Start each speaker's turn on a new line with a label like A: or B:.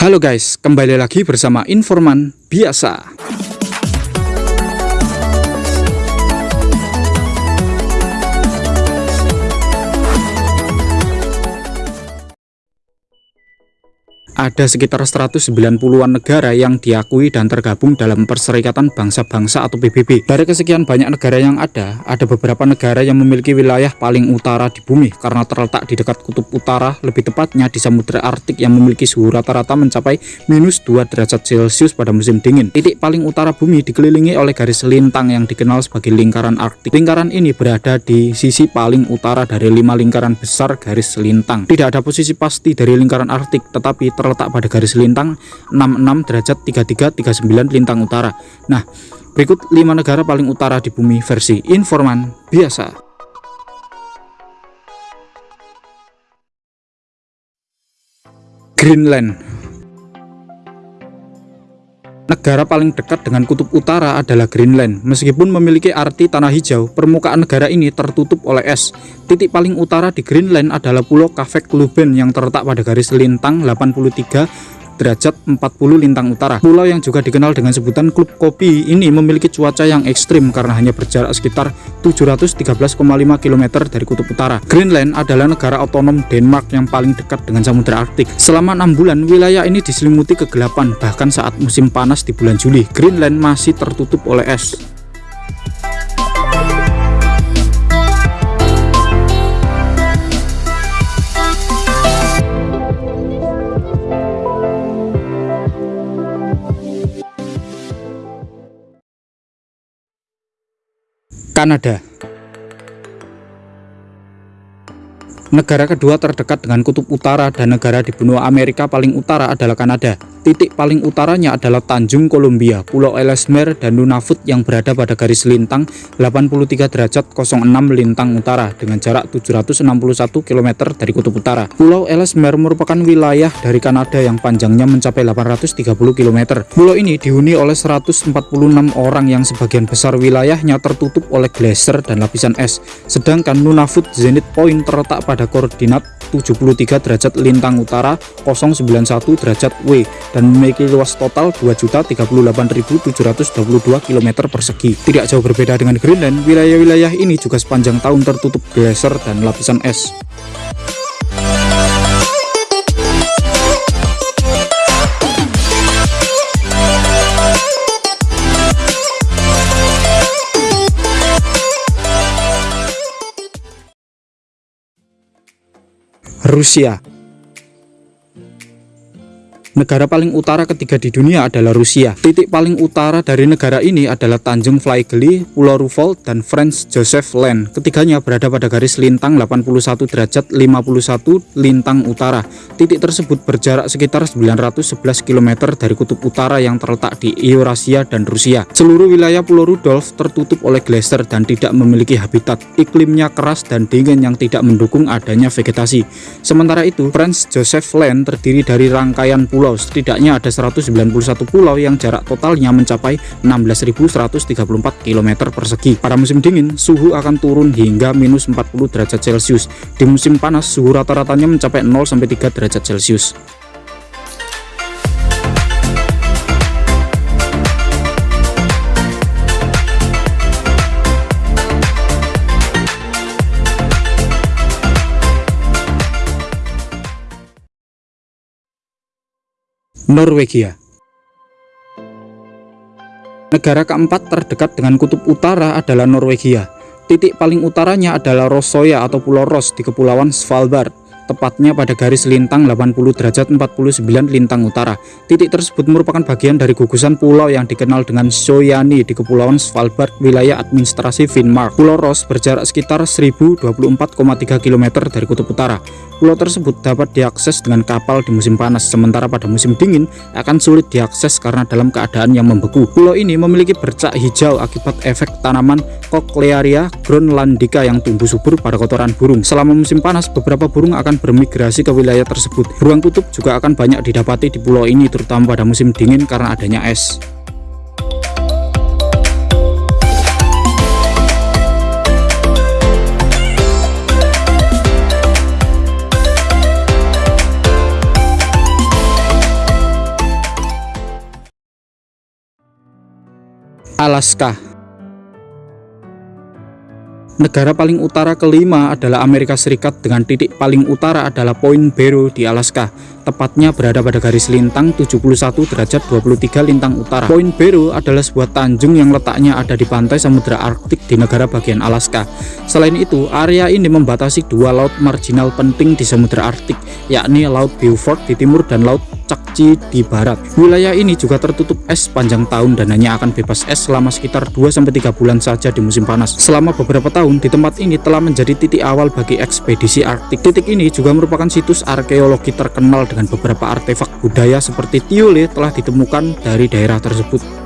A: Halo guys, kembali lagi bersama Informan Biasa. Ada sekitar 190-an negara yang diakui dan tergabung dalam Perserikatan Bangsa-Bangsa atau PBB. Dari kesekian banyak negara yang ada, ada beberapa negara yang memiliki wilayah paling utara di bumi karena terletak di dekat kutub utara, lebih tepatnya di Samudra Arktik yang memiliki suhu rata-rata mencapai minus 2 derajat Celcius pada musim dingin. Titik paling utara bumi dikelilingi oleh garis lintang yang dikenal sebagai lingkaran Arktik. Lingkaran ini berada di sisi paling utara dari lima lingkaran besar garis lintang. Tidak ada posisi pasti dari lingkaran Arktik, tetapi terletak terletak pada garis lintang 66 derajat 33 39 lintang utara. Nah, berikut 5 negara paling utara di bumi versi informan biasa. Greenland Negara paling dekat dengan kutub utara adalah Greenland. Meskipun memiliki arti tanah hijau, permukaan negara ini tertutup oleh es. Titik paling utara di Greenland adalah Pulau Kavekluben yang terletak pada garis lintang 83 derajat 40 lintang utara. Pulau yang juga dikenal dengan sebutan Klub Kopi ini memiliki cuaca yang ekstrim karena hanya berjarak sekitar 713,5 km dari kutub utara. Greenland adalah negara otonom Denmark yang paling dekat dengan Samudra Arktik. Selama enam bulan, wilayah ini diselimuti kegelapan, bahkan saat musim panas di bulan Juli, Greenland masih tertutup oleh es. Kanada Negara kedua terdekat dengan kutub utara dan negara di benua Amerika paling utara adalah Kanada. Titik paling utaranya adalah Tanjung Columbia, Pulau Ellesmere, dan Nunavut yang berada pada garis lintang 83 derajat 06 lintang utara dengan jarak 761 km dari kutub utara. Pulau Ellesmere merupakan wilayah dari Kanada yang panjangnya mencapai 830 km. Pulau ini dihuni oleh 146 orang yang sebagian besar wilayahnya tertutup oleh glacier dan lapisan es. Sedangkan Nunavut Zenith Point terletak pada koordinat 73 derajat lintang utara 091 derajat W dan memiliki luas total 2.038.722 km persegi. Tidak jauh berbeda dengan Greenland, wilayah-wilayah ini juga sepanjang tahun tertutup glacier dan lapisan es. Rusia Negara paling utara ketiga di dunia adalah Rusia. Titik paling utara dari negara ini adalah Tanjung Flaigeli, Pulau Rufol, dan Franz Joseph Land. Ketiganya berada pada garis lintang 81 derajat 51 lintang utara. Titik tersebut berjarak sekitar 911 km dari kutub utara yang terletak di Eurasia dan Rusia. Seluruh wilayah Pulau Rudolf tertutup oleh glacier dan tidak memiliki habitat. Iklimnya keras dan dingin yang tidak mendukung adanya vegetasi. Sementara itu, Franz Joseph Land terdiri dari rangkaian pulau pulau. Setidaknya ada 191 pulau yang jarak totalnya mencapai 16.134 km persegi. Pada musim dingin, suhu akan turun hingga minus 40 derajat Celcius. Di musim panas, suhu rata-ratanya mencapai 0-3 derajat Celcius. Norwegia Negara keempat terdekat dengan kutub utara adalah Norwegia. Titik paling utaranya adalah Rosoya atau Pulau Ros di Kepulauan Svalbard tepatnya pada garis lintang 80 derajat 49 lintang utara. Titik tersebut merupakan bagian dari gugusan pulau yang dikenal dengan Soyani di Kepulauan Svalbard, wilayah administrasi Finnmark. Pulau Ross berjarak sekitar 1024,3 km dari kutub utara. Pulau tersebut dapat diakses dengan kapal di musim panas, sementara pada musim dingin akan sulit diakses karena dalam keadaan yang membeku. Pulau ini memiliki bercak hijau akibat efek tanaman Cochlearia groenlandica yang tumbuh subur pada kotoran burung. Selama musim panas, beberapa burung akan bermigrasi ke wilayah tersebut. Beruang kutub juga akan banyak didapati di pulau ini, terutama pada musim dingin karena adanya es. Alaska Negara paling utara kelima adalah Amerika Serikat dengan titik paling utara adalah Point Barrow di Alaska. Tepatnya berada pada garis lintang 71 derajat 23 lintang utara. Point Barrow adalah sebuah tanjung yang letaknya ada di pantai Samudra Arktik di negara bagian Alaska. Selain itu, area ini membatasi dua laut marginal penting di Samudra Arktik, yakni Laut Beaufort di timur dan Laut Chukchi di barat. Wilayah ini juga tertutup es sepanjang tahun dan hanya akan bebas es selama sekitar 2-3 bulan saja di musim panas. Selama beberapa tahun di tempat ini telah menjadi titik awal bagi ekspedisi Arktik. Titik ini juga merupakan situs arkeologi terkenal dengan beberapa artefak budaya seperti tiole telah ditemukan dari daerah tersebut.